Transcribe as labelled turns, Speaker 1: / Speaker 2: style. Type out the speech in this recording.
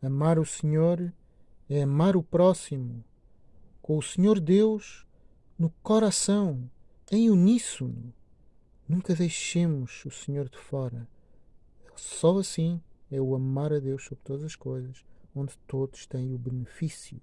Speaker 1: Amar o Senhor é amar o próximo, com o Senhor Deus no coração, em uníssono. Nunca deixemos o Senhor de fora. Só assim é o amar a Deus sobre todas as coisas, onde todos têm o benefício